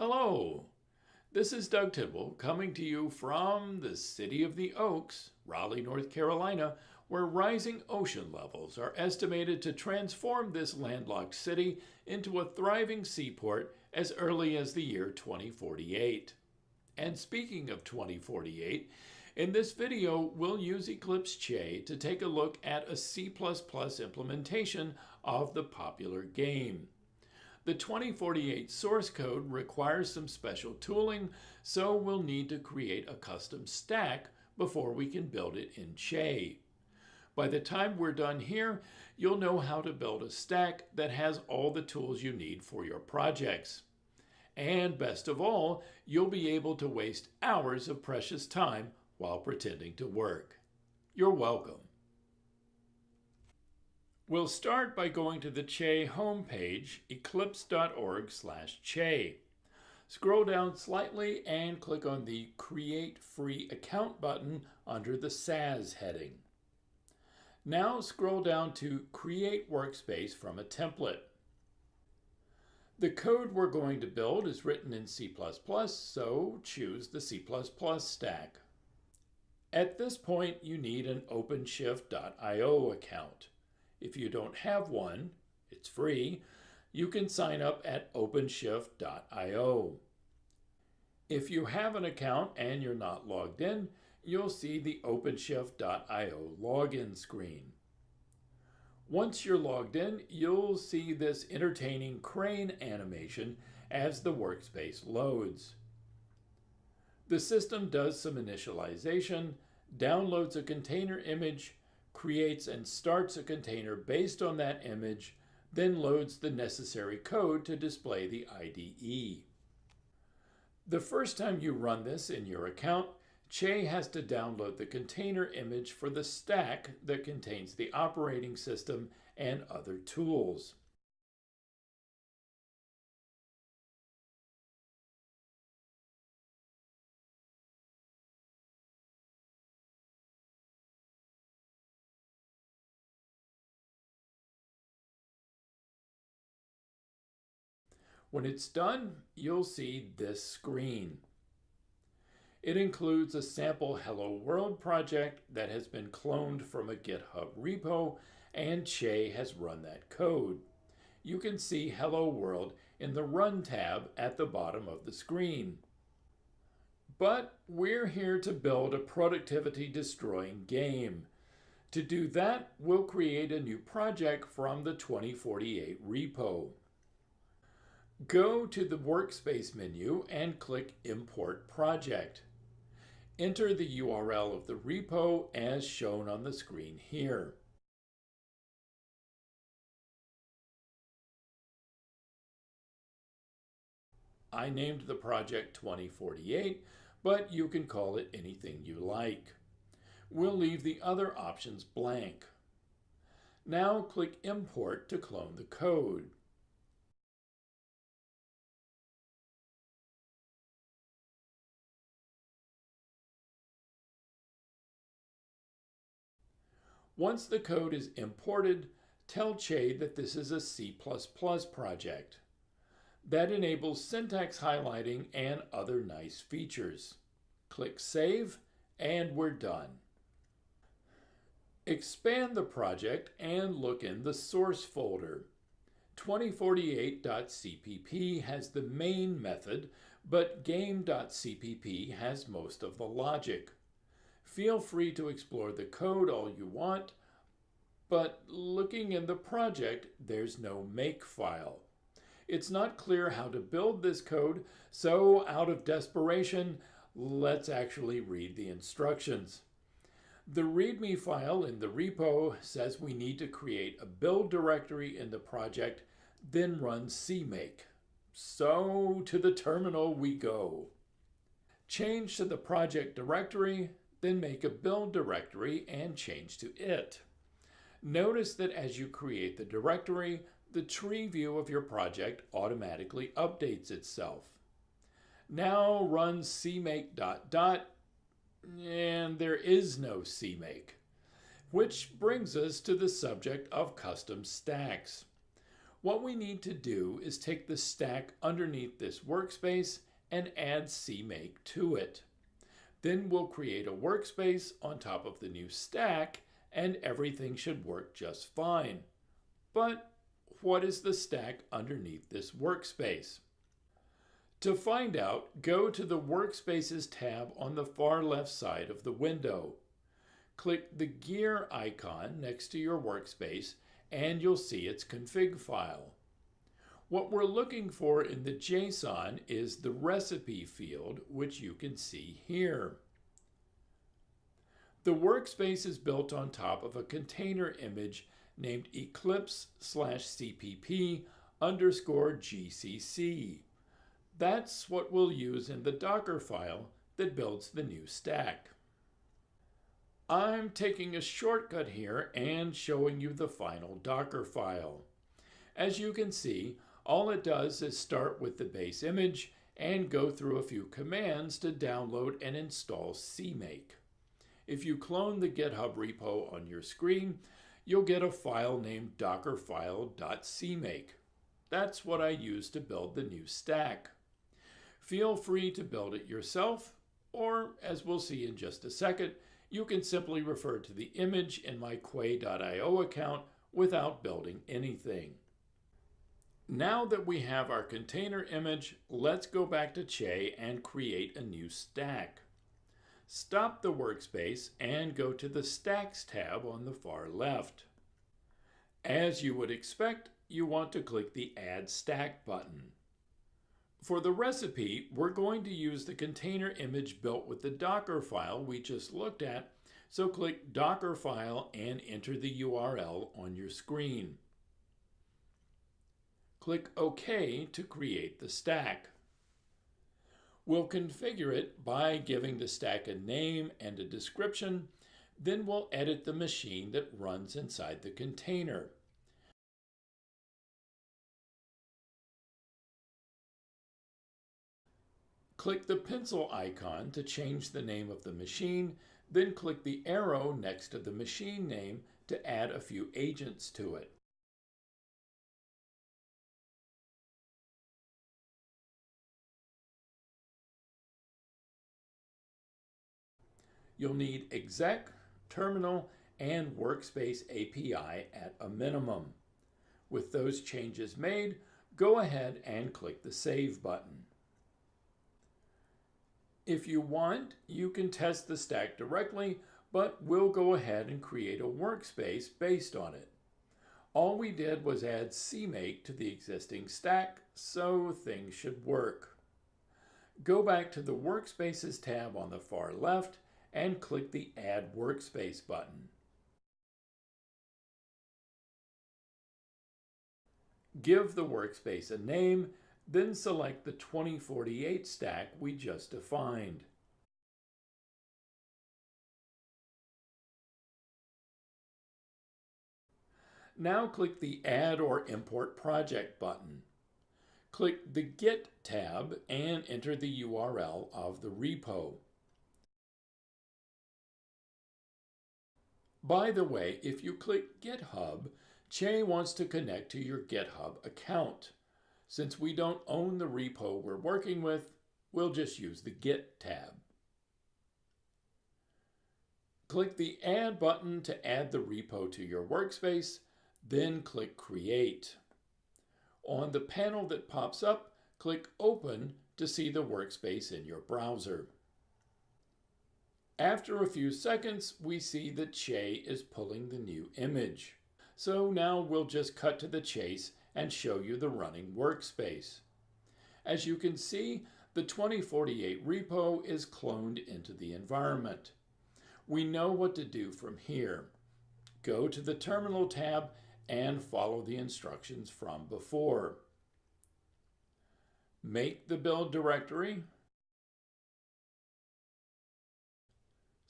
Hello, this is Doug Tidwell coming to you from the city of the Oaks, Raleigh, North Carolina, where rising ocean levels are estimated to transform this landlocked city into a thriving seaport as early as the year 2048. And speaking of 2048, in this video, we'll use Eclipse Che to take a look at a C++ implementation of the popular game. The 2048 source code requires some special tooling, so we'll need to create a custom stack before we can build it in Che. By the time we're done here, you'll know how to build a stack that has all the tools you need for your projects. And best of all, you'll be able to waste hours of precious time while pretending to work. You're welcome. We'll start by going to the Che homepage, eclipse.org slash Che. Scroll down slightly and click on the Create Free Account button under the SaaS heading. Now scroll down to Create Workspace from a template. The code we're going to build is written in C++, so choose the C++ stack. At this point, you need an OpenShift.io account. If you don't have one, it's free, you can sign up at openshift.io. If you have an account and you're not logged in, you'll see the openshift.io login screen. Once you're logged in, you'll see this entertaining crane animation as the workspace loads. The system does some initialization, downloads a container image, creates and starts a container based on that image, then loads the necessary code to display the IDE. The first time you run this in your account, Che has to download the container image for the stack that contains the operating system and other tools. When it's done, you'll see this screen. It includes a sample Hello World project that has been cloned from a GitHub repo, and Che has run that code. You can see Hello World in the Run tab at the bottom of the screen. But we're here to build a productivity-destroying game. To do that, we'll create a new project from the 2048 repo. Go to the Workspace menu and click Import Project. Enter the URL of the repo as shown on the screen here. I named the project 2048, but you can call it anything you like. We'll leave the other options blank. Now click Import to clone the code. Once the code is imported, tell Che that this is a C++ project. That enables syntax highlighting and other nice features. Click Save, and we're done. Expand the project and look in the source folder. 2048.cpp has the main method, but game.cpp has most of the logic. Feel free to explore the code all you want, but looking in the project, there's no make file. It's not clear how to build this code, so out of desperation, let's actually read the instructions. The README file in the repo says we need to create a build directory in the project, then run cmake. So to the terminal we go. Change to the project directory, then make a build directory and change to it. Notice that as you create the directory, the tree view of your project automatically updates itself. Now run cmake dot dot, and there is no cmake. Which brings us to the subject of custom stacks. What we need to do is take the stack underneath this workspace and add CMake to it. Then we'll create a workspace on top of the new stack and everything should work just fine. But what is the stack underneath this workspace? To find out, go to the Workspaces tab on the far left side of the window. Click the gear icon next to your workspace and you'll see its config file. What we're looking for in the JSON is the recipe field, which you can see here. The workspace is built on top of a container image named eclipse slash cpp underscore gcc. That's what we'll use in the Docker file that builds the new stack. I'm taking a shortcut here and showing you the final Docker file. As you can see, all it does is start with the base image and go through a few commands to download and install CMake. If you clone the GitHub repo on your screen, you'll get a file named dockerfile.cmake. That's what I use to build the new stack. Feel free to build it yourself, or as we'll see in just a second, you can simply refer to the image in my Quay.io account without building anything. Now that we have our container image, let's go back to Che and create a new stack. Stop the workspace and go to the Stacks tab on the far left. As you would expect, you want to click the Add Stack button. For the recipe, we're going to use the container image built with the Docker file we just looked at, so click Docker file and enter the URL on your screen. Click OK to create the stack. We'll configure it by giving the stack a name and a description, then we'll edit the machine that runs inside the container. Click the pencil icon to change the name of the machine, then click the arrow next to the machine name to add a few agents to it. You'll need exec, terminal, and workspace API at a minimum. With those changes made, go ahead and click the Save button. If you want, you can test the stack directly, but we'll go ahead and create a workspace based on it. All we did was add CMake to the existing stack, so things should work. Go back to the Workspaces tab on the far left and click the Add Workspace button. Give the workspace a name, then select the 2048 stack we just defined. Now click the Add or Import Project button. Click the Git tab and enter the URL of the repo. By the way, if you click GitHub, Che wants to connect to your GitHub account. Since we don't own the repo we're working with, we'll just use the Git tab. Click the Add button to add the repo to your workspace, then click Create. On the panel that pops up, click Open to see the workspace in your browser. After a few seconds, we see that Che is pulling the new image. So now we'll just cut to the chase and show you the running workspace. As you can see, the 2048 repo is cloned into the environment. We know what to do from here. Go to the Terminal tab and follow the instructions from before. Make the build directory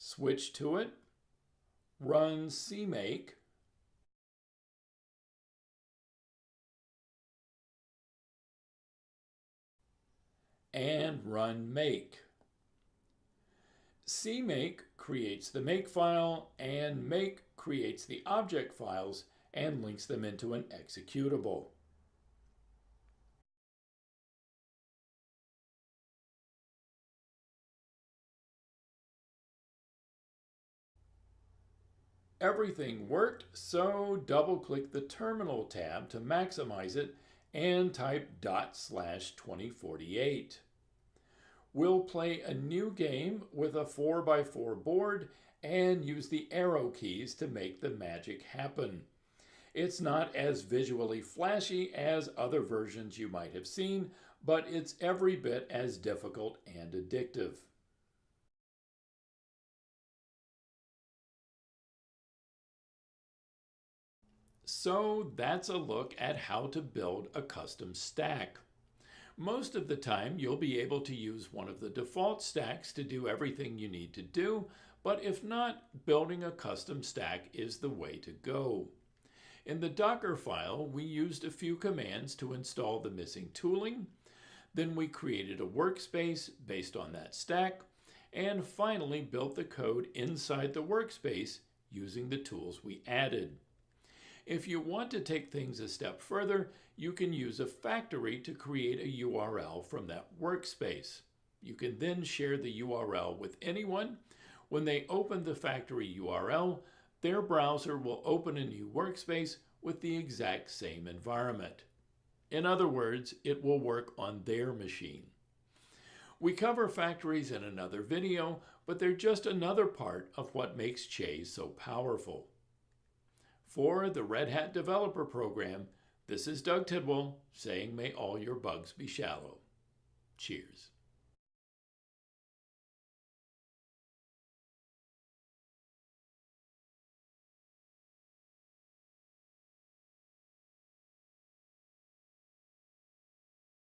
switch to it, run CMake, and run make. CMake creates the make file and make creates the object files and links them into an executable. Everything worked, so double click the Terminal tab to maximize it and type dot slash 2048. We'll play a new game with a 4x4 board and use the arrow keys to make the magic happen. It's not as visually flashy as other versions you might have seen, but it's every bit as difficult and addictive. So that's a look at how to build a custom stack. Most of the time, you'll be able to use one of the default stacks to do everything you need to do, but if not, building a custom stack is the way to go. In the Docker file, we used a few commands to install the missing tooling. Then we created a workspace based on that stack, and finally built the code inside the workspace using the tools we added. If you want to take things a step further, you can use a factory to create a URL from that workspace. You can then share the URL with anyone. When they open the factory URL, their browser will open a new workspace with the exact same environment. In other words, it will work on their machine. We cover factories in another video, but they're just another part of what makes Che so powerful. For the Red Hat Developer Program, this is Doug Tidwell saying may all your bugs be shallow. Cheers.